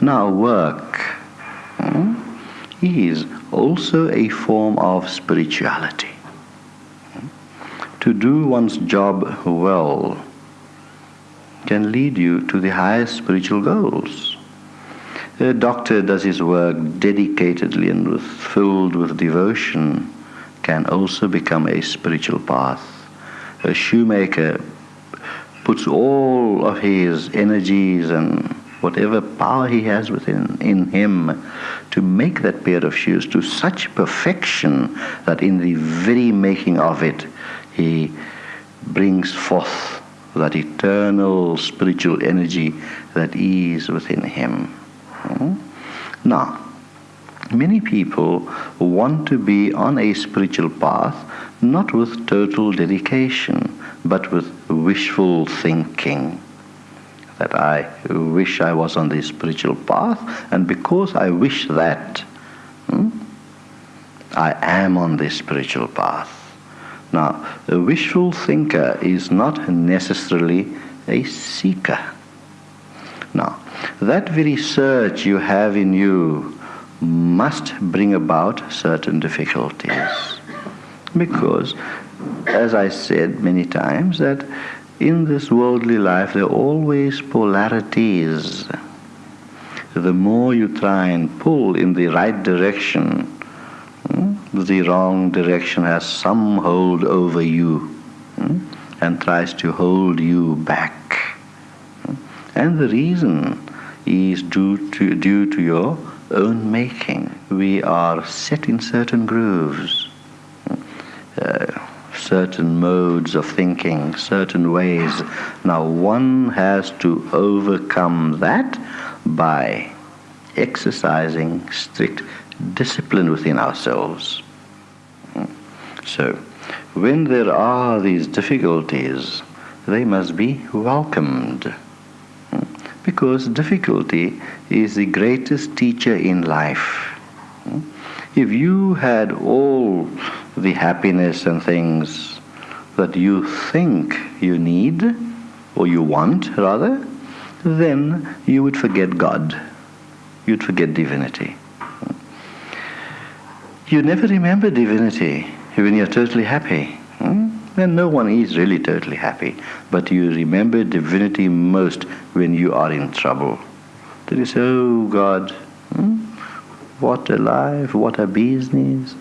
Now, work hmm, is also a form of spirituality. To do one's job well can lead you to the highest spiritual goals. A doctor does his work dedicatedly and with, filled with devotion can also become a spiritual path. A shoemaker puts all of his energies and whatever power he has within in him to make that pair of shoes to such perfection that in the very making of it he brings forth that eternal spiritual energy that is within him. Hmm? Now, many people want to be on a spiritual path not with total dedication, but with wishful thinking. That I wish I was on the spiritual path, and because I wish that, hmm, I am on the spiritual path. Now, a wishful thinker is not necessarily a seeker. Now, that very search you have in you must bring about certain difficulties. Because, as I said many times, that in this worldly life there are always polarities. The more you try and pull in the right direction, hmm, the wrong direction has some hold over you hmm, and tries to hold you back. Hmm. And the reason is due to, due to your own making. We are set in certain grooves, certain modes of thinking, certain ways. Now, one has to overcome that by exercising strict discipline within ourselves. Hmm. So, when there are these difficulties, they must be welcomed. Hmm. Because difficulty is the greatest teacher in life. Hmm. If you had all the happiness and things that you think you need, or you want rather, then you would forget God. You'd forget divinity. You never remember divinity when you're totally happy. Hmm? And no one is really totally happy. But you remember divinity most when you are in trouble. Then you say, oh God, hmm? what a life, what a business.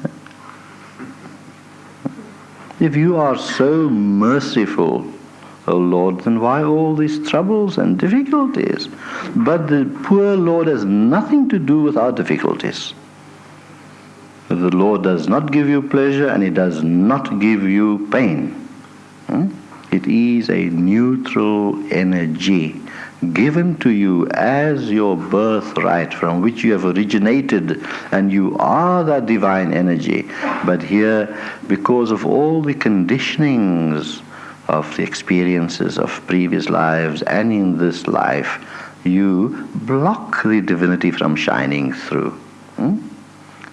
If you are so merciful, O Lord, then why all these troubles and difficulties? But the poor Lord has nothing to do with our difficulties. The Lord does not give you pleasure and He does not give you pain. Hmm? It is a neutral energy given to you as your birthright from which you have originated and you are that divine energy. But here, because of all the conditionings of the experiences of previous lives and in this life, you block the divinity from shining through. Hmm?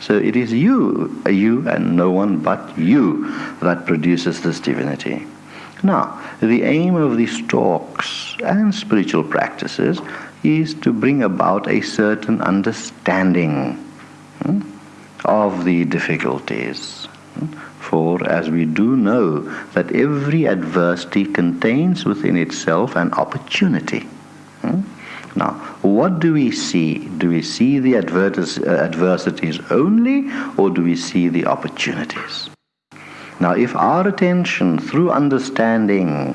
So it is you, you and no one but you that produces this divinity. Now, the aim of these talks and spiritual practices is to bring about a certain understanding hmm, of the difficulties. Hmm. For as we do know that every adversity contains within itself an opportunity. Hmm. Now, what do we see? Do we see the uh, adversities only, or do we see the opportunities? Now, if our attention through understanding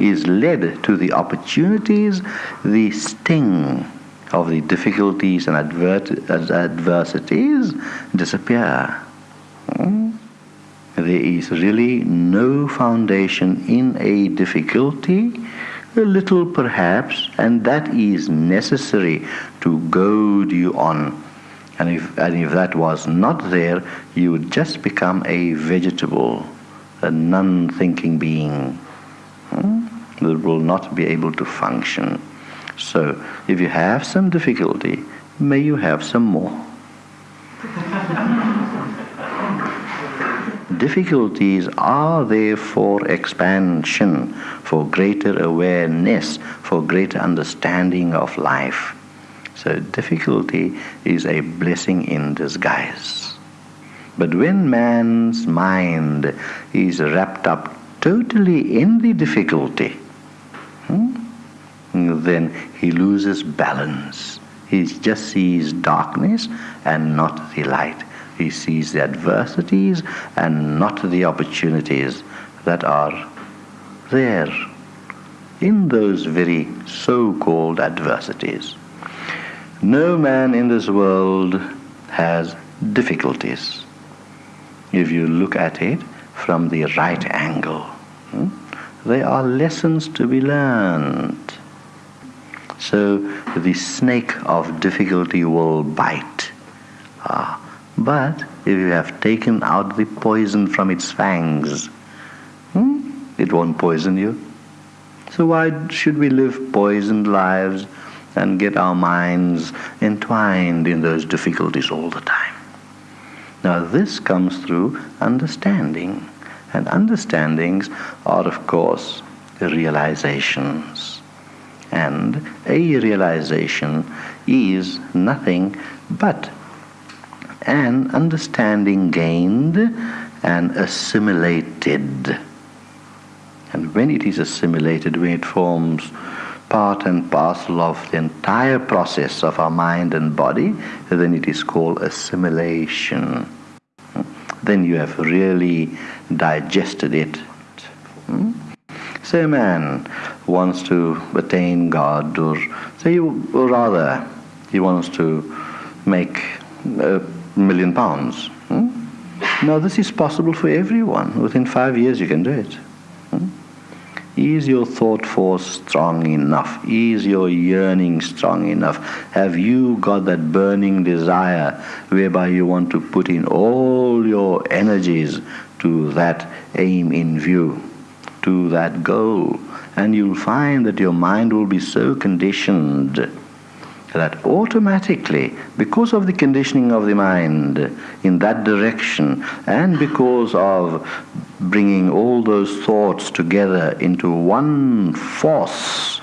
is led to the opportunities, the sting of the difficulties and adversities disappear. Hmm? There is really no foundation in a difficulty a little perhaps, and that is necessary to goad you on. And if, and if that was not there, you would just become a vegetable, a non thinking being hmm, that will not be able to function. So, if you have some difficulty, may you have some more. difficulties are there for expansion, for greater awareness, for greater understanding of life. So difficulty is a blessing in disguise. But when man's mind is wrapped up totally in the difficulty, hmm, then he loses balance. He just sees darkness and not the light. He sees the adversities and not the opportunities that are there in those very so-called adversities. No man in this world has difficulties if you look at it from the right angle. Hmm? They are lessons to be learned. So the snake of difficulty will bite. Ah, but if you have taken out the poison from its fangs, hmm, it won't poison you. So why should we live poisoned lives and get our minds entwined in those difficulties all the time? Now this comes through understanding. And understandings are of course realizations. And a realization is nothing but an understanding gained and assimilated. And when it is assimilated, when it forms part and parcel of the entire process of our mind and body, then it is called assimilation. Then you have really digested it. Hmm? Say a man wants to attain God, or say, or rather, he wants to make a million pounds. Hmm? Now, this is possible for everyone. Within five years, you can do it. Is your thought force strong enough? Is your yearning strong enough? Have you got that burning desire whereby you want to put in all your energies to that aim in view, to that goal? And you'll find that your mind will be so conditioned that automatically, because of the conditioning of the mind in that direction, and because of bringing all those thoughts together into one force,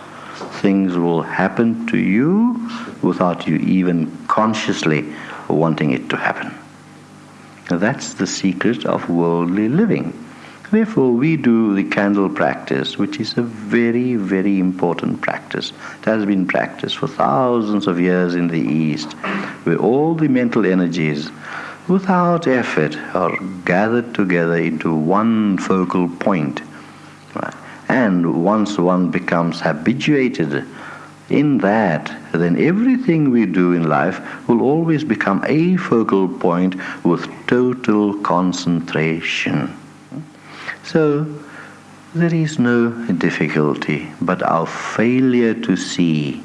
things will happen to you without you even consciously wanting it to happen. That's the secret of worldly living. Therefore, we do the candle practice, which is a very, very important practice. It has been practiced for thousands of years in the East, where all the mental energies, without effort, are gathered together into one focal point. And once one becomes habituated in that, then everything we do in life will always become a focal point with total concentration. So there is no difficulty, but our failure to see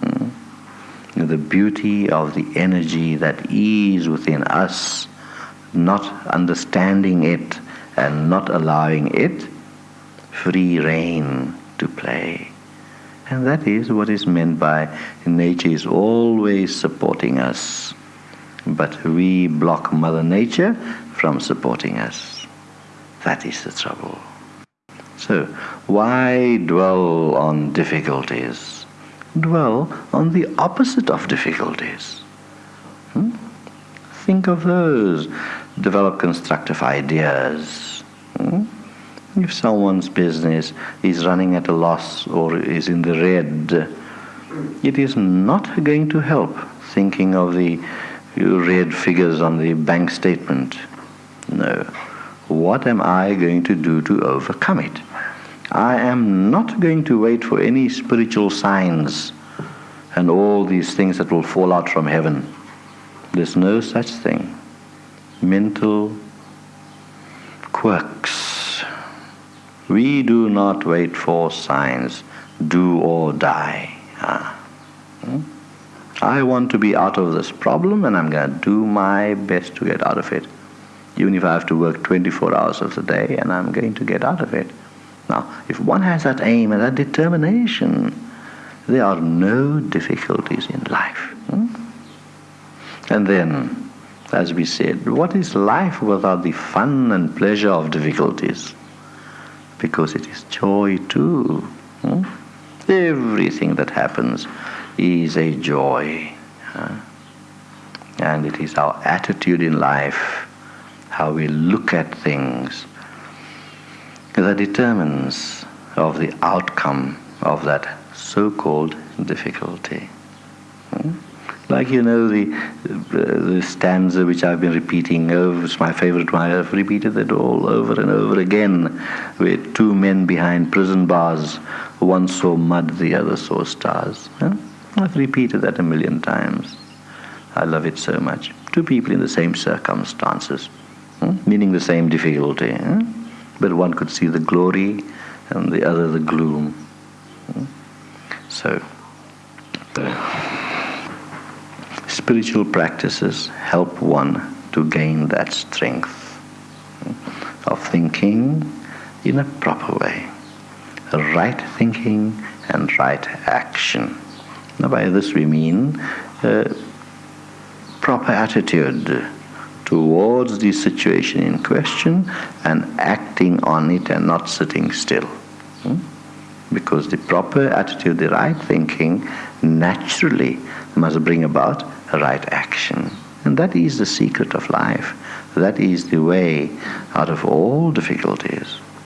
hmm, the beauty of the energy that is within us, not understanding it and not allowing it free rein to play. And that is what is meant by nature is always supporting us, but we block Mother Nature from supporting us. That is the trouble. So, why dwell on difficulties? Dwell on the opposite of difficulties. Hmm? Think of those. Develop constructive ideas. Hmm? If someone's business is running at a loss or is in the red, it is not going to help thinking of the red figures on the bank statement. No what am I going to do to overcome it? I am not going to wait for any spiritual signs and all these things that will fall out from heaven. There's no such thing. Mental quirks. We do not wait for signs. Do or die. Ah. Hmm? I want to be out of this problem and I'm going to do my best to get out of it even if I have to work 24 hours of the day, and I'm going to get out of it. Now, if one has that aim and that determination, there are no difficulties in life. Hmm? And then, as we said, what is life without the fun and pleasure of difficulties? Because it is joy too. Hmm? Everything that happens is a joy. And it is our attitude in life, how we look at things, that determines of the outcome of that so-called difficulty. Hmm? Like you know the, the stanza which I've been repeating over, it's my favorite one, I've repeated it all over and over again, where two men behind prison bars, one saw mud, the other saw stars. I've repeated that a million times. I love it so much. Two people in the same circumstances? Meaning the same difficulty. But one could see the glory and the other the gloom. So, spiritual practices help one to gain that strength of thinking in a proper way, right thinking and right action. Now, by this we mean uh, proper attitude towards the situation in question and acting on it and not sitting still. Hmm? Because the proper attitude, the right thinking, naturally must bring about right action. And that is the secret of life. That is the way out of all difficulties.